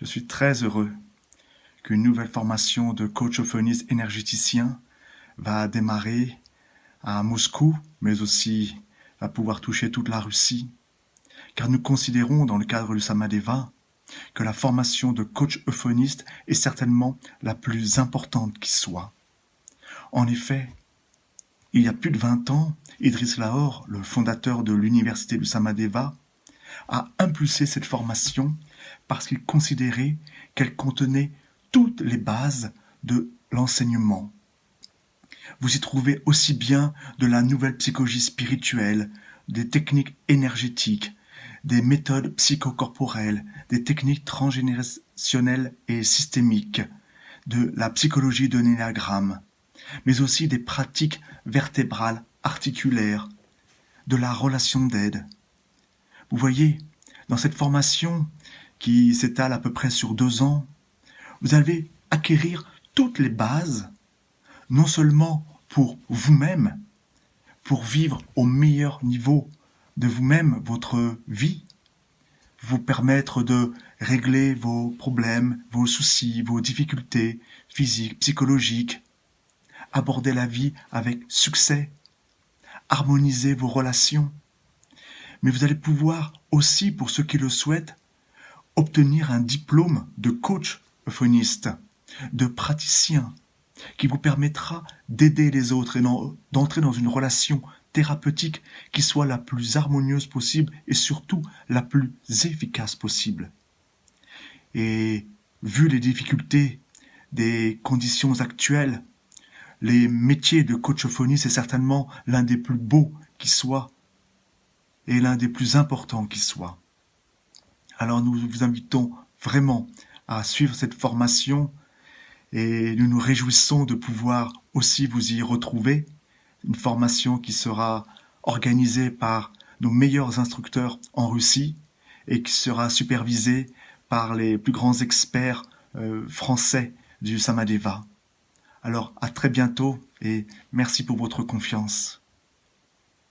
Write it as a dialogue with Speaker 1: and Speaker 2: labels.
Speaker 1: Je suis très heureux qu'une nouvelle formation de coach euphoniste énergéticien va démarrer à Moscou, mais aussi va pouvoir toucher toute la Russie, car nous considérons dans le cadre du Samadeva que la formation de coach euphoniste est certainement la plus importante qui soit. En effet, il y a plus de 20 ans, Idriss Lahore, le fondateur de l'université du Samadeva, a impulsé cette formation parce qu'il considérait qu'elle contenait toutes les bases de l'enseignement. Vous y trouvez aussi bien de la nouvelle psychologie spirituelle, des techniques énergétiques, des méthodes psychocorporelles, des techniques transgénérationnelles et systémiques, de la psychologie de l'énagramme, mais aussi des pratiques vertébrales, articulaires, de la relation d'aide. Vous voyez, dans cette formation qui s'étale à peu près sur deux ans, vous allez acquérir toutes les bases, non seulement pour vous-même, pour vivre au meilleur niveau de vous-même, votre vie, vous permettre de régler vos problèmes, vos soucis, vos difficultés physiques, psychologiques, aborder la vie avec succès, harmoniser vos relations. Mais vous allez pouvoir aussi, pour ceux qui le souhaitent, obtenir un diplôme de coach euphoniste, de praticien, qui vous permettra d'aider les autres et d'entrer dans une relation thérapeutique qui soit la plus harmonieuse possible et surtout la plus efficace possible. Et vu les difficultés des conditions actuelles, les métiers de coachophonie, c'est certainement l'un des plus beaux qui soit et l'un des plus importants qui soit. Alors nous vous invitons vraiment à suivre cette formation et nous nous réjouissons de pouvoir aussi vous y retrouver. Une formation qui sera organisée par nos meilleurs instructeurs en Russie et qui sera supervisée par les plus grands experts euh, français du Samadeva. Alors à très bientôt et merci pour votre confiance.